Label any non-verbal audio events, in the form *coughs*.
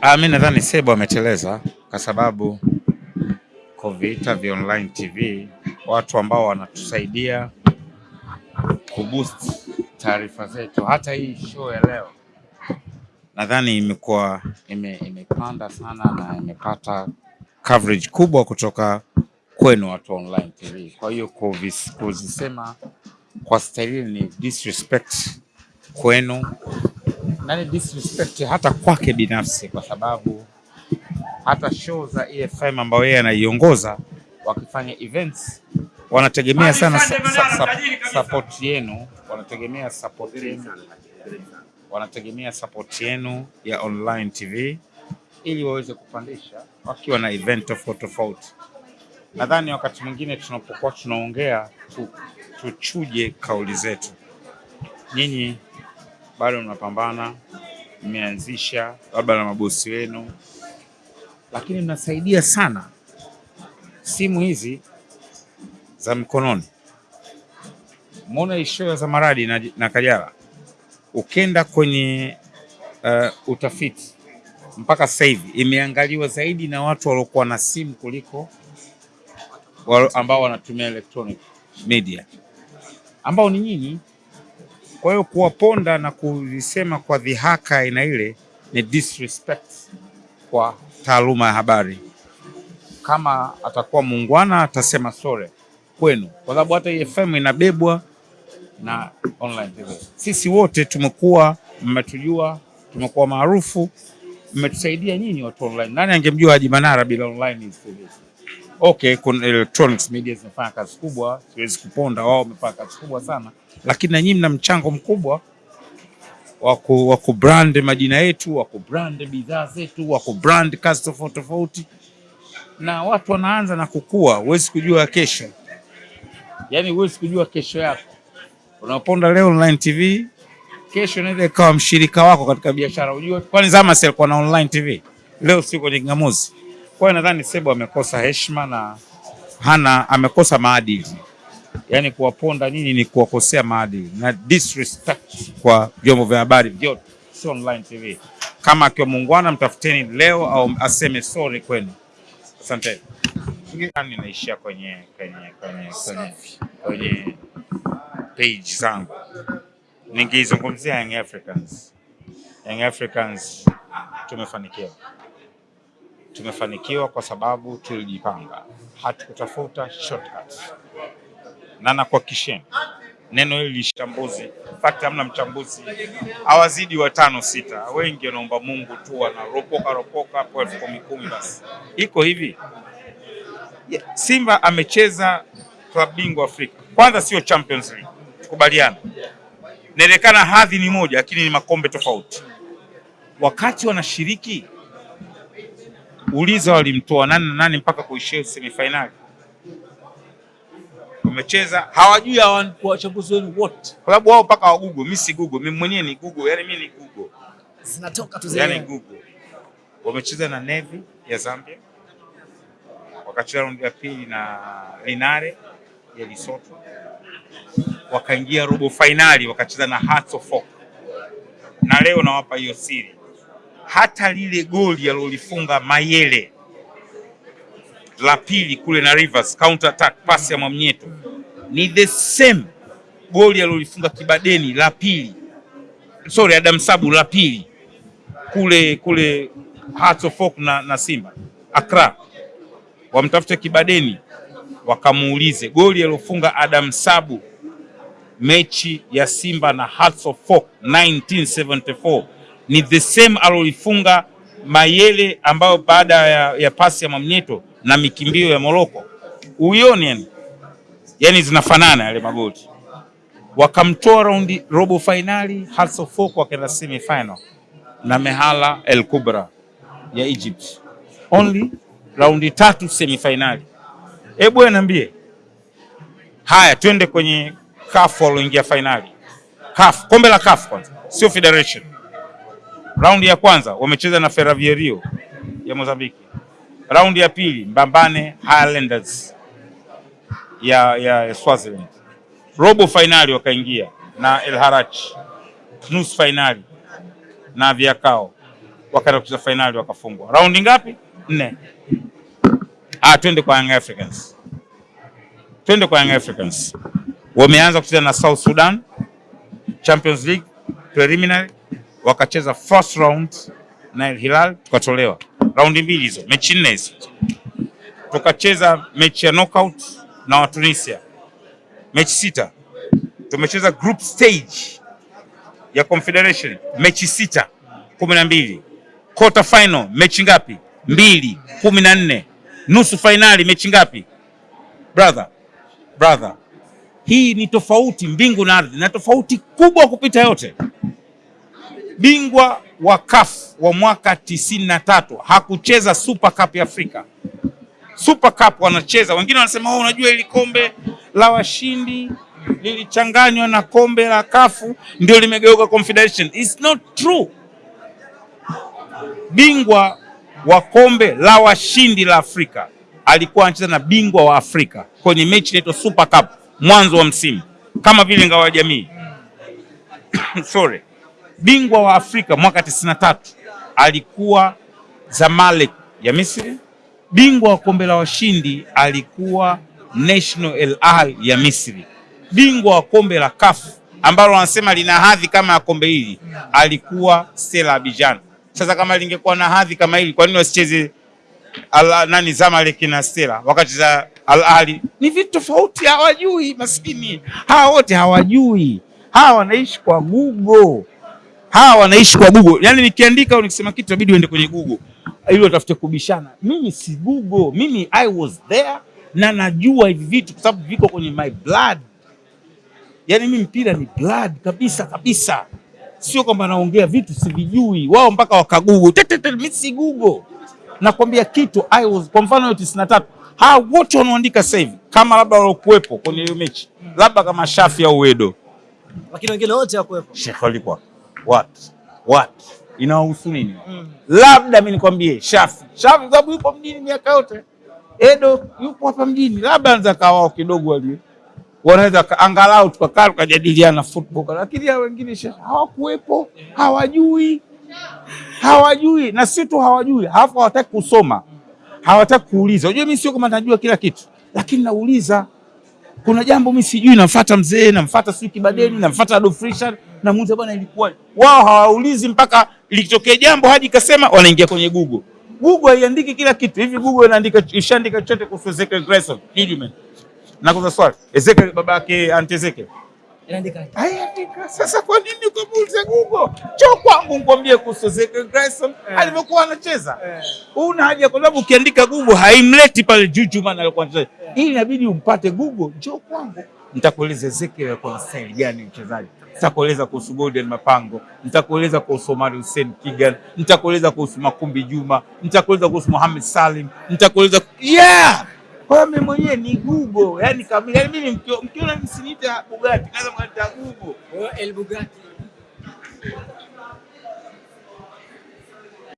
Ah, mi nadhani Sebo ameteleza kwa sababu kuviita vya online TV watu ambao wanatusaidia kuboost taarifa zetu. Hata hii show ya leo nadhani imekuwa ime, imepanda sana na imepata coverage kubwa kutoka kwenu watu wa online TV. Kwa hiyo kuzisema kwa staili ni disrespect kwenu na ni disrespect hata kwake binafsi, kwa sababu hata show za EFM ambayo yeye anaiongoza wakifanya events wanategemea sana sa, sa, sa, support yenu, wanategemea support yenu, wanategemea support yenu ya online TV ili waweze kupandisha wakiwa na event tofauti tofauti. Nadhani wakati mwingine tunapokuwa tunaongea tu, tuchuje kauli zetu. Nyinyi bado mnapambana, mmeanzisha labda na mabosi wenu, lakini mnasaidia sana simu hizi za mkononi. mona hisuya za maradi na, na Kajala, ukenda kwenye uh, utafiti mpaka sasa hivi imeangaliwa zaidi na watu waliokuwa na simu kuliko ambao wanatumia electronic media ambao ni nyinyi. Kwa hiyo kuwaponda na kuvisema kwa dhihaka aina ile ni disrespect kwa taaluma ya habari. Kama atakuwa muungwana atasema sore kwenu, kwa sababu hata FM inabebwa na online TV. Sisi wote tumekuwa, mmetujua, tumekuwa maarufu, mmetusaidia nyinyi watu online. Nani angemjua Haji Manara bila online TV? Okay, kuna electronics media zinafanya kazi kubwa, siwezi kuponda, wao wamefanya kazi kubwa sana, lakini na nyinyi mna mchango mkubwa wa ku- wa kubrand majina yetu, wa kubrand bidhaa zetu, wa kubrand kazi tofauti tofauti, na watu wanaanza na kukua. Huwezi kujua kesho, yani huwezi kujua kesho yako. Unaponda leo online TV, kesho inaweza ikawa mshirika wako katika biashara. Unajua, kwani zama Zamas alikuwa na online TV, leo sio kwenye kingamuzi. Kwa hiyo nadhani Sebo amekosa heshima na hana amekosa maadili, yaani kuwaponda nyinyi ni kuwakosea maadili na disrespect kwa vyombo vya habari vyote, sio online TV. Kama akiwa muungwana, mtafuteni leo au aseme sorry kwenu. Asante. Naishia kwenye kwenye kwenye kwenye, kwenye page zangu ningeizungumzia Young Africans. Young Africans tumefanikiwa, tumefanikiwa kwa sababu tulijipanga, hatukutafuta shortcuts, na nakuhakikisheni neno hili lishambuzi, fakti, hamna mchambuzi. Awazidi watano sita, wengi wanaomba Mungu tu, wanaropoka ropoka kwa elfu kumi kumi. Basi. Iko hivi, Simba amecheza klabu bingwa Afrika, kwanza sio Champions League, tukubaliana inaonekana hadhi ni moja lakini ni makombe tofauti. Wakati wanashiriki, uliza walimtoa nani na nani mpaka kuishia semifinali. Wamecheza hawajui, hawa- wachambuzi wenu wote, kwa sababu wao mpaka wa Google. Mimi si Google, mimi mwenyewe ni Google, yani mimi ni Google, zinatoka tu yani. Google. Wamecheza na Navy ya Zambia, wakacheza raundi ya pili na Linare ya Lesotho wakaingia robo finali wakacheza na Hearts of Oak. Na leo nawapa hiyo siri, hata lile goli alilolifunga Mayele. La pili kule na Rivers, counter attack pass ya Mwamnyeto. Ni the same goli alilolifunga Kibadeni la pili, sorry, Adam Sabu la pili. Kule kule Hearts of Oak na, na Simba. Accra. Wamtafute Kibadeni wakamuulize. Goli alilofunga Adam Sabu mechi ya Simba na Hearts of Oak 1974 ni the same aloifunga Mayele ambayo baada ya, ya pasi ya Mwamnyeto na mikimbio ya Moroko. uione yani, yani zinafanana yale magoli. Wakamtoa raundi robo fainali hasa of Oak wakaenda semi final na Mehala El Kubra ya Egypt. Only raundi tatu semi finali. Hebu niambie. Haya, twende kwenye CAF walioingia fainali. CAF, kombe la CAF kwanza, sio Federation. Raundi ya kwanza wamecheza na Ferroviario ya Mozambiki. Raundi ya pili Mbambane Highlanders ya, ya, ya Swaziland. Robo fainali wakaingia na El Harach. Nusu fainali na Viakao. wakaenda kucheza fainali wakafungwa. Raundi ngapi? Nne. Ah, twende kwa Young Africans, twende kwa Young Africans. Wameanza kucheza na South Sudan Champions League preliminary, wakacheza first round na Al Hilal tukatolewa. Raundi mbili hizo, mechi nne hizo. Tukacheza mechi ya knockout na Watunisia, mechi sita. Tumecheza group stage ya Confederation mechi sita, kumi na mbili. Quarter final mechi ngapi? Mbili, kumi na nne. Nusu fainali mechi ngapi? Brother, brother, hii ni tofauti mbingu na ardhi, na tofauti kubwa kupita yote. Bingwa wa CAF wa mwaka tisini na tatu hakucheza Super Cup ya Afrika. Super Cup wanacheza, wengine wanasema oh, unajua ili kombe la washindi lilichanganywa na kombe la kafu ndio limegeuka Confederation. It's not true. Bingwa wa kombe la washindi la Afrika alikuwa anacheza na bingwa wa Afrika kwenye mechi inaitwa Super Cup mwanzo wa msimu, kama vile ngao ya jamii *coughs* sorry. Bingwa wa Afrika mwaka 93 alikuwa Zamalek ya Misri. Bingwa wa kombe la washindi alikuwa National El Ahly ya Misri. Bingwa wa kombe la CAF ambalo wanasema lina hadhi kama ya kombe hili alikuwa Stella Abidjan. Sasa kama lingekuwa na hadhi kama hili, kwa nini wasicheze nani Zamalek na Stella wakati za Al Ahly? Ni vitu tofauti, hawajui maskini. Hawa wote hawajui, hawa wanaishi kwa Google, hawa wanaishi kwa Google. Yaani nikiandika au nikisema kitu inabidi uende kwenye Google ili utafute kubishana. Mimi si Google, mimi I was there na najua hivi vitu kwa sababu viko kwenye my blood. Yaani mimi mpira ni blood kabisa kabisa, sio kwamba naongea vitu sivijui. Wao mpaka wakagugu tetete, mimi si Google. Nakwambia kitu I was, kwa mfano hiyo tisini na tatu hawa wote wanaandika sasa hivi kama labda waliokuwepo kwenye hiyo mechi labda kama Shafi au Wedo, lakini wengine wote hawakuwepo. Sheikh walikuwa what? What, inawahusu nini? Mm. Labda mi nikwambie Shafi, Shafi sababu yupo mjini miaka yote, Edo yupo hapa mjini, labda anaweza kawa wao kidogo wali. Wanaweza angalau tukakaa tukajadiliana football, lakini hao wengine Shafi hawakuwepo, hawajui. Hawajui, na si tu hawajui, halafu hawataki kusoma, hawataki kuuliza. Unajua, mimi sio kama najua kila kitu, lakini nauliza. Kuna jambo mimi sijui, namfuata mzee, namfuata sijui Kibadeni, namfuata Adolf Richard, namuuliza bwana, ilikuwa wao hawaulizi mpaka likitokea jambo hadi kasema, wanaingia kwenye Google. Google haiandiki kila kitu hivi. Google inaandika ishaandika chote kuhusu Ezekiel Grayson Judgment Na kuna swali Ezekiel babake Aunt Ezekiel Inaandika Haiandika. Sasa kwa nini ukamuulize Google? cho kwangu nikwambie kuhusu Ezekiel Grayson Eh. alivyokuwa anacheza. Eh. Una haja kwa sababu ukiandika Google haimleti pale Juju maana alikuwa anacheza. Ili inabidi umpate Google, njoo kwangu. Nitakueleza Ezekiel alikuwa na style gani mchezaji. Nitakueleza kuhusu Golden Mapango, nitakueleza kuhusu Omar Hussein Kigan, nitakueleza kuhusu Makumbi Juma, nitakueleza kuhusu Mohamed Salim, nitakueleza yeah! Kwa mimi mwenyewe ni Google, yani kamili. Yani mimi mkiona msiniita Bugatti, kaza mwanita Google. El Bugatti.